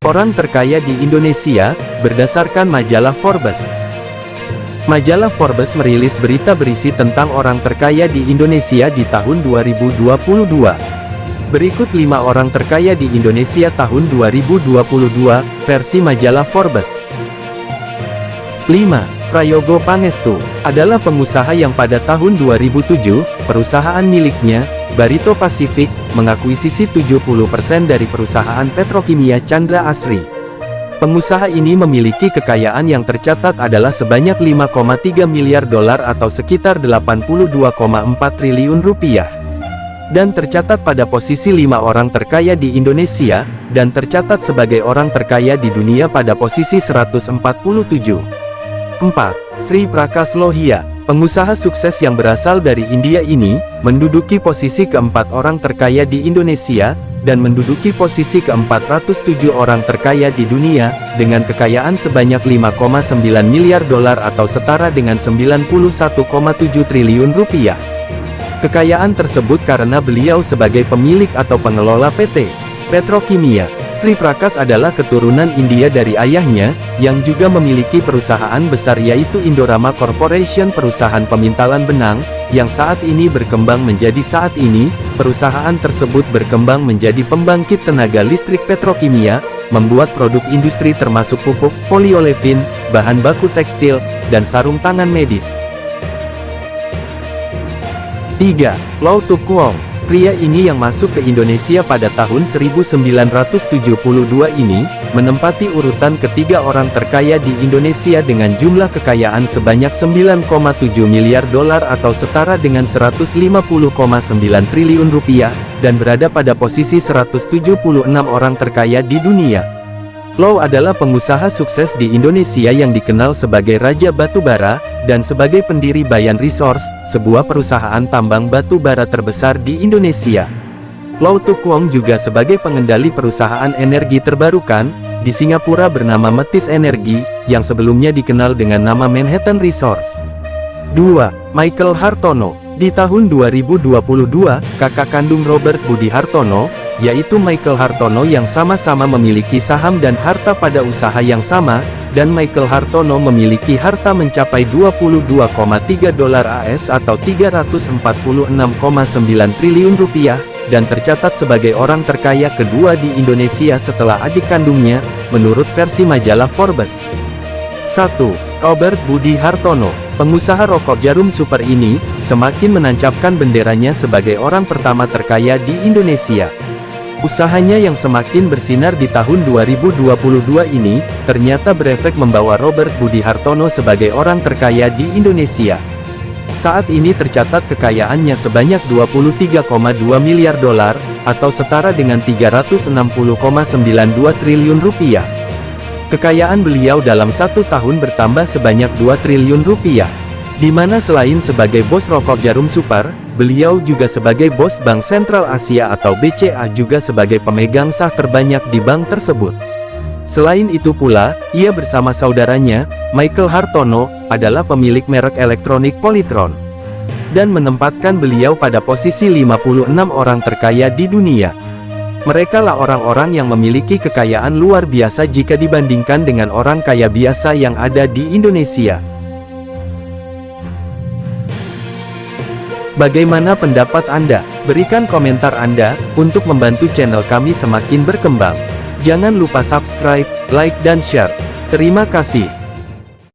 Orang terkaya di Indonesia, berdasarkan majalah Forbes. Majalah Forbes merilis berita berisi tentang orang terkaya di Indonesia di tahun 2022. Berikut 5 orang terkaya di Indonesia tahun 2022, versi majalah Forbes. 5. Prayogo Pangestu, adalah pengusaha yang pada tahun 2007, perusahaan miliknya, Barito Pacific, mengakuisisi 70% dari perusahaan petrokimia Chandra Asri. Pengusaha ini memiliki kekayaan yang tercatat adalah sebanyak 5,3 miliar dolar atau sekitar 82,4 triliun rupiah. Dan tercatat pada posisi lima orang terkaya di Indonesia, dan tercatat sebagai orang terkaya di dunia pada posisi 147. 4. Sri Prakas Lohia, pengusaha sukses yang berasal dari India ini, menduduki posisi keempat orang terkaya di Indonesia, dan menduduki posisi ke-407 orang terkaya di dunia, dengan kekayaan sebanyak 5,9 miliar dolar atau setara dengan 91,7 triliun rupiah. Kekayaan tersebut karena beliau sebagai pemilik atau pengelola PT Petrokimia Sri Prakas adalah keturunan India dari ayahnya, yang juga memiliki perusahaan besar yaitu Indorama Corporation perusahaan pemintalan benang, yang saat ini berkembang menjadi saat ini, perusahaan tersebut berkembang menjadi pembangkit tenaga listrik petrokimia, membuat produk industri termasuk pupuk, poliolefin, bahan baku tekstil, dan sarung tangan medis. 3. Lau Tuk Pria ini yang masuk ke Indonesia pada tahun 1972 ini, menempati urutan ketiga orang terkaya di Indonesia dengan jumlah kekayaan sebanyak 9,7 miliar dolar atau setara dengan 150,9 triliun rupiah, dan berada pada posisi 176 orang terkaya di dunia. Low adalah pengusaha sukses di Indonesia yang dikenal sebagai Raja Batu Bara, dan sebagai pendiri Bayan Resource, sebuah perusahaan tambang batu bara terbesar di Indonesia. Low Tuk Wong juga sebagai pengendali perusahaan energi terbarukan, di Singapura bernama Metis Energi, yang sebelumnya dikenal dengan nama Manhattan Resource. 2. Michael Hartono Di tahun 2022, kakak kandung Robert Budi Hartono, yaitu Michael Hartono yang sama-sama memiliki saham dan harta pada usaha yang sama, dan Michael Hartono memiliki harta mencapai 22,3 dolar AS atau 346,9 triliun rupiah, dan tercatat sebagai orang terkaya kedua di Indonesia setelah adik kandungnya, menurut versi majalah Forbes. 1. Robert Budi Hartono, pengusaha rokok jarum super ini, semakin menancapkan benderanya sebagai orang pertama terkaya di Indonesia. Usahanya yang semakin bersinar di tahun 2022 ini, ternyata berefek membawa Robert Budi Hartono sebagai orang terkaya di Indonesia. Saat ini tercatat kekayaannya sebanyak 23,2 miliar dolar, atau setara dengan 360,92 triliun rupiah. Kekayaan beliau dalam satu tahun bertambah sebanyak 2 triliun rupiah. Di mana selain sebagai bos rokok jarum super, Beliau juga sebagai bos Bank Sentral Asia atau BCA juga sebagai pemegang sah terbanyak di bank tersebut. Selain itu pula, ia bersama saudaranya, Michael Hartono, adalah pemilik merek elektronik Polytron. Dan menempatkan beliau pada posisi 56 orang terkaya di dunia. Mereka lah orang-orang yang memiliki kekayaan luar biasa jika dibandingkan dengan orang kaya biasa yang ada di Indonesia. Bagaimana pendapat Anda? Berikan komentar Anda, untuk membantu channel kami semakin berkembang. Jangan lupa subscribe, like dan share. Terima kasih.